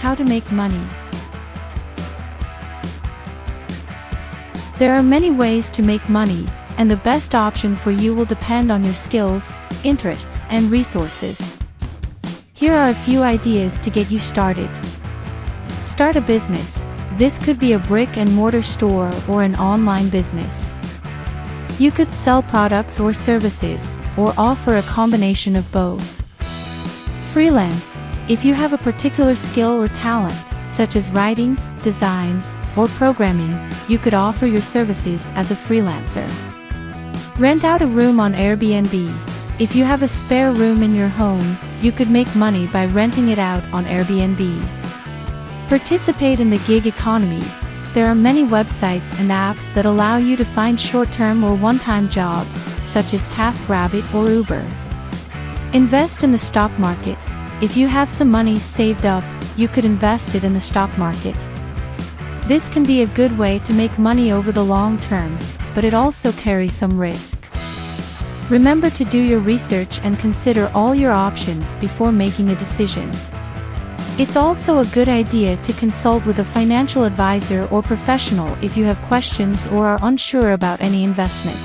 How to make money. There are many ways to make money, and the best option for you will depend on your skills, interests, and resources. Here are a few ideas to get you started. Start a business. This could be a brick and mortar store or an online business. You could sell products or services, or offer a combination of both. Freelance. If you have a particular skill or talent, such as writing, design, or programming, you could offer your services as a freelancer. Rent out a room on Airbnb. If you have a spare room in your home, you could make money by renting it out on Airbnb. Participate in the gig economy. There are many websites and apps that allow you to find short-term or one-time jobs, such as TaskRabbit or Uber. Invest in the stock market. If you have some money saved up, you could invest it in the stock market. This can be a good way to make money over the long term, but it also carries some risk. Remember to do your research and consider all your options before making a decision. It's also a good idea to consult with a financial advisor or professional if you have questions or are unsure about any investment.